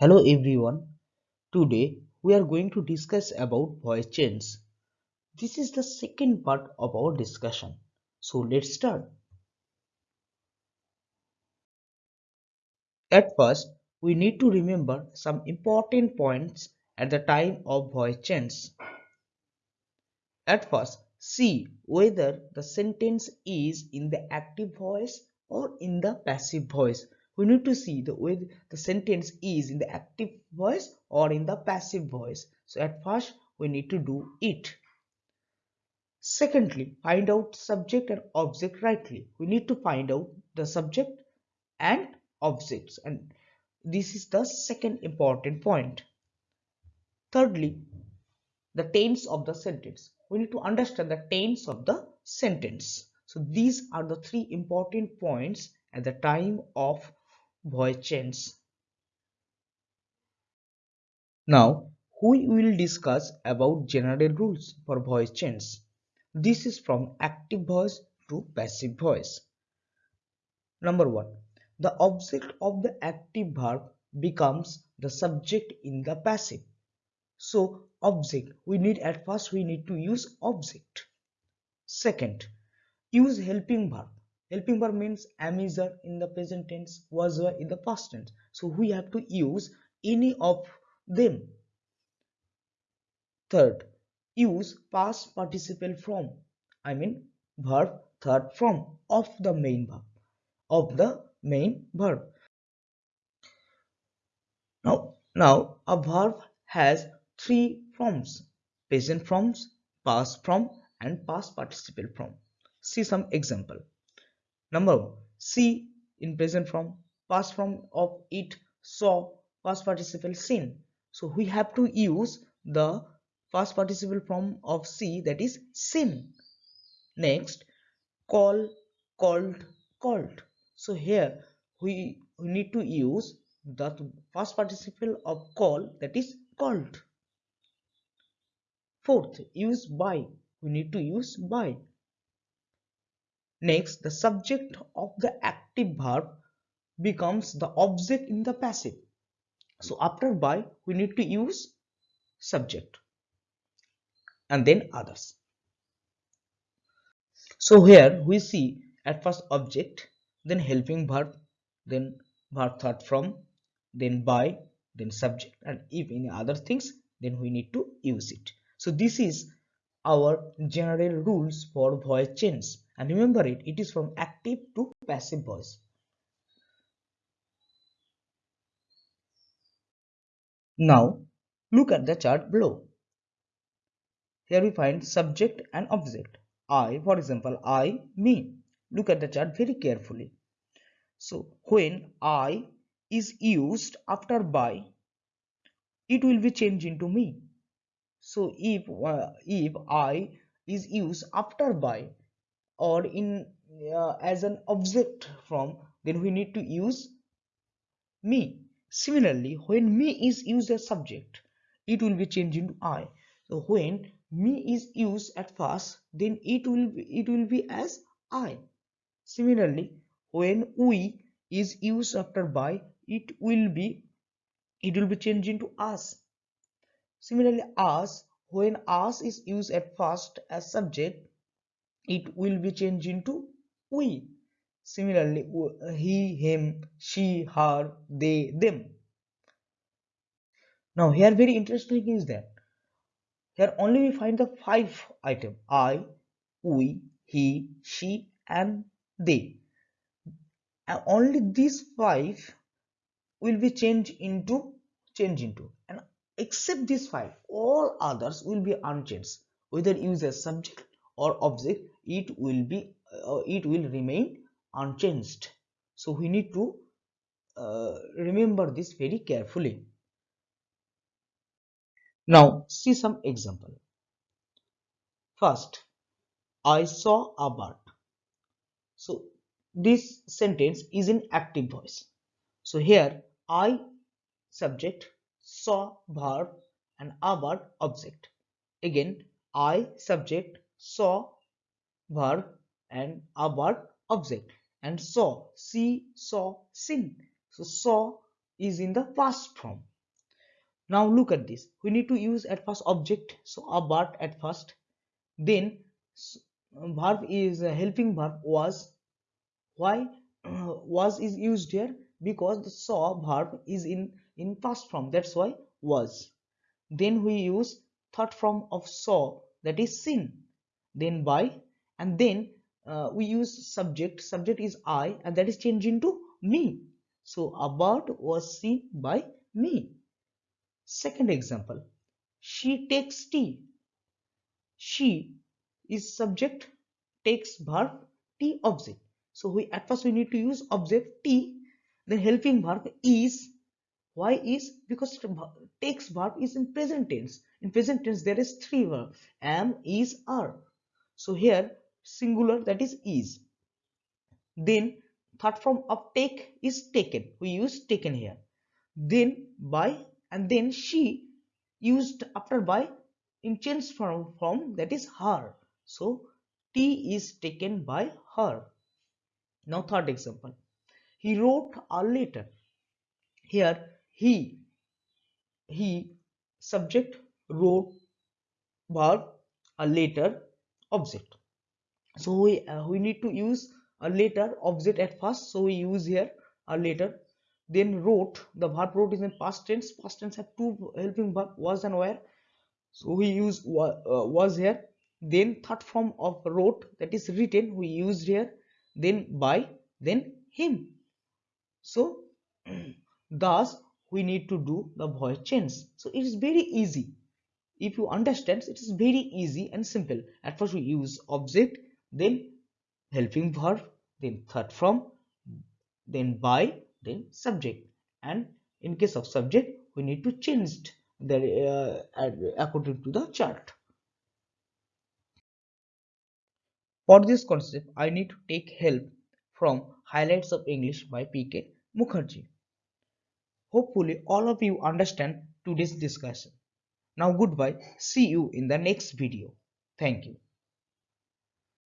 Hello everyone. Today we are going to discuss about voice change. This is the second part of our discussion. So let's start. At first, we need to remember some important points at the time of voice change. At first, see whether the sentence is in the active voice or in the passive voice we need to see the whether the sentence is in the active voice or in the passive voice. So at first we need to do it. Secondly find out subject and object rightly. We need to find out the subject and objects. And this is the second important point. Thirdly the tense of the sentence. We need to understand the tense of the sentence. So these are the three important points at the time of voice change. Now we will discuss about general rules for voice change. This is from active voice to passive voice. Number 1. The object of the active verb becomes the subject in the passive. So object we need at first we need to use object. Second, use helping verb helping verb means am in the present tense was in the past tense. So we have to use any of them. Third use past participle from. I mean verb third form of the main verb. Of the main verb. Now now a verb has three forms. Present forms past form and past participle form. See some example Number see in present form, past form of it, saw, past participle seen. So we have to use the past participle form of see that is seen. Next, call, called, called. So here we, we need to use the past participle of call that is called. Fourth, use by. We need to use by. Next, the subject of the active verb becomes the object in the passive. So after by, we need to use subject and then others. So here we see at first object, then helping verb, then verb third from, then by, then subject and if any other things, then we need to use it. So this is our general rules for voice change and remember it it is from active to passive voice. Now look at the chart below. Here we find subject and object. I for example i me. Look at the chart very carefully. So when i is used after by it will be changed into me. So if uh, if i is used after by or in uh, as an object from then we need to use me. Similarly when me is used as subject it will be changed into i. So when me is used at first then it will be, it will be as i. Similarly when we is used after by it will be it will be changed into us similarly us when us is used at first as subject it will be changed into we. Similarly he him she her they them. Now here very interesting is that here only we find the five item. I we he she and they. And only these five will be changed into change into. And except these five all others will be unchanged whether used as subject or object it will be uh, it will remain unchanged. So we need to uh, remember this very carefully. Now see some example. First i saw a bird. So this sentence is in active voice. So here i subject saw verb and a bird object. Again i subject saw verb and a verb object. And saw see saw seen so saw is in the past form. Now look at this. We need to use at first object. So a but at first. Then verb is a helping verb was. Why? Uh, was is used here because the saw verb is in in past form. That's why was. Then we use third form of saw that is seen then by and then uh, we use subject. Subject is i and that is changed into me. So about was seen by me. Second example. She takes tea. She is subject takes verb t object. So we at first we need to use object t then helping verb is. Why is? Because takes verb is in present tense. In present tense there is three verb. Am is are. So here singular that is is. Then third form of take is taken. We use taken here. Then by and then she used after by in change form, form that is her. So t is taken by her. Now third example. He wrote a letter. Here he he subject wrote verb a letter object so we uh, we need to use a letter object at first. So we use here a letter then wrote. The verb wrote is in past tense. Past tense have two helping verb was and were. So we use uh, was here. Then third form of wrote that is written we used here. Then by. Then him. So thus we need to do the voice change. So it is very easy. If you understand it is very easy and simple. At first we use object then helping verb then third form then by then subject. And in case of subject we need to change the uh, according to the chart. For this concept i need to take help from highlights of english by pk mukherjee. Hopefully all of you understand today's discussion. Now goodbye. See you in the next video. Thank you